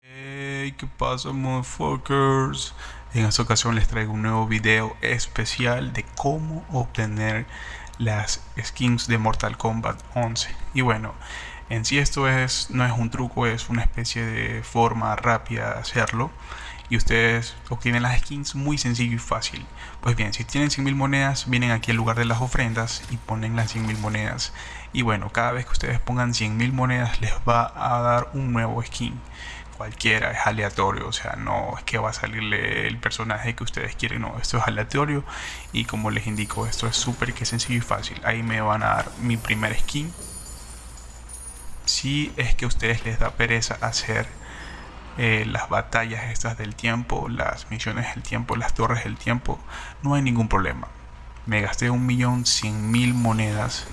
Hey, ¿qué pasa, motherfuckers? En esta ocasión les traigo un nuevo video especial de cómo obtener las skins de Mortal Kombat 11. Y bueno, en sí esto es, no es un truco, es una especie de forma rápida de hacerlo. Y ustedes obtienen las skins muy sencillo y fácil. Pues bien, si tienen 100.000 monedas, vienen aquí al lugar de las ofrendas y ponen las 100.000 monedas. Y bueno, cada vez que ustedes pongan 100.000 monedas les va a dar un nuevo skin cualquiera, es aleatorio, o sea, no es que va a salirle el personaje que ustedes quieren, no, esto es aleatorio y como les indico, esto es súper que sencillo y fácil. Ahí me van a dar mi primer skin. Si es que a ustedes les da pereza hacer eh, las batallas estas del tiempo, las misiones del tiempo, las torres del tiempo, no hay ningún problema. Me gasté un millón cien mil monedas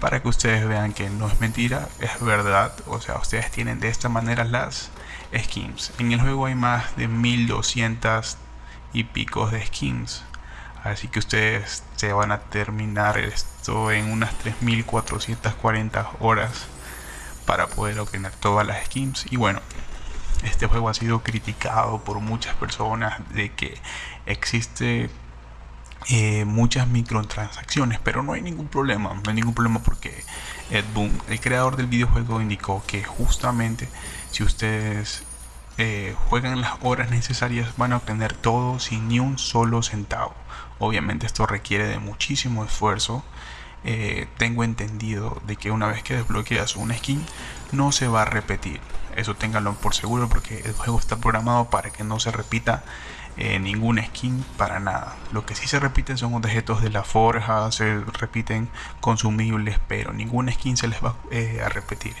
para que ustedes vean que no es mentira, es verdad. O sea, ustedes tienen de esta manera las skins. En el juego hay más de 1200 y picos de skins. Así que ustedes se van a terminar esto en unas 3440 horas para poder obtener todas las skins. Y bueno, este juego ha sido criticado por muchas personas de que existe eh, muchas microtransacciones, pero no hay ningún problema, no hay ningún problema porque Ed Boon, el creador del videojuego, indicó que justamente si ustedes eh, juegan las horas necesarias van a obtener todo sin ni un solo centavo. Obviamente esto requiere de muchísimo esfuerzo. Eh, tengo entendido de que una vez que desbloqueas una skin no se va a repetir. Eso ténganlo por seguro porque el juego está programado para que no se repita eh, ningún skin para nada. Lo que sí se repiten son objetos de la forja, se repiten consumibles, pero ningún skin se les va eh, a repetir.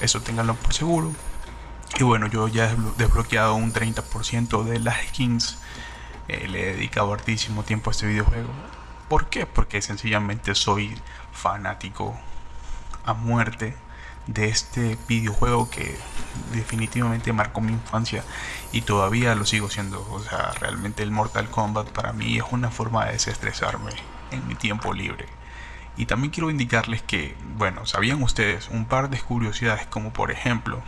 Eso ténganlo por seguro. Y bueno, yo ya he desbloqueado un 30% de las skins. Eh, le he dedicado hartísimo tiempo a este videojuego. ¿Por qué? Porque sencillamente soy fanático a muerte de este videojuego que definitivamente marcó mi infancia y todavía lo sigo siendo. O sea, realmente el Mortal Kombat para mí es una forma de desestresarme en mi tiempo libre. Y también quiero indicarles que, bueno, ¿sabían ustedes un par de curiosidades como por ejemplo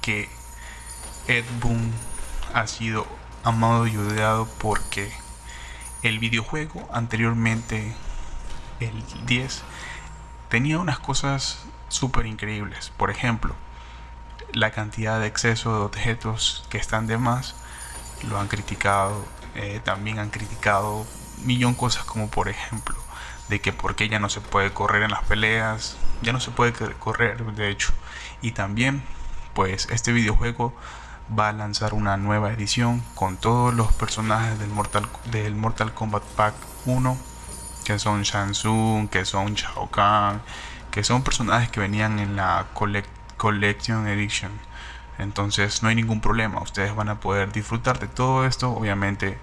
que Ed Boon ha sido amado y odiado porque el videojuego anteriormente, el 10, tenía unas cosas súper increíbles. Por ejemplo, la cantidad de exceso de objetos que están de más lo han criticado. Eh, también han criticado millón cosas como por ejemplo de que porque ya no se puede correr en las peleas, ya no se puede correr de hecho. Y también pues este videojuego va a lanzar una nueva edición con todos los personajes del Mortal, del Mortal Kombat Pack 1 que son Shang Tsung, que son Shao Kahn, que son personajes que venían en la Collection Edition. Entonces no hay ningún problema, ustedes van a poder disfrutar de todo esto, obviamente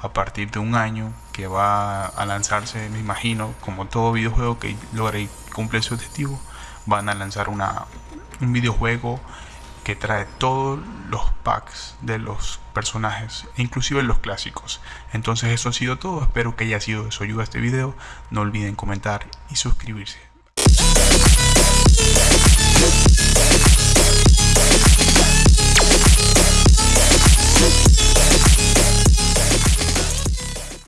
a partir de un año que va a lanzarse, me imagino, como todo videojuego que logre cumplir su objetivo, van a lanzar una, un videojuego que trae todos los packs de los personajes, inclusive los clásicos. Entonces eso ha sido todo, espero que haya sido de su ayuda este video, no olviden comentar y suscribirse.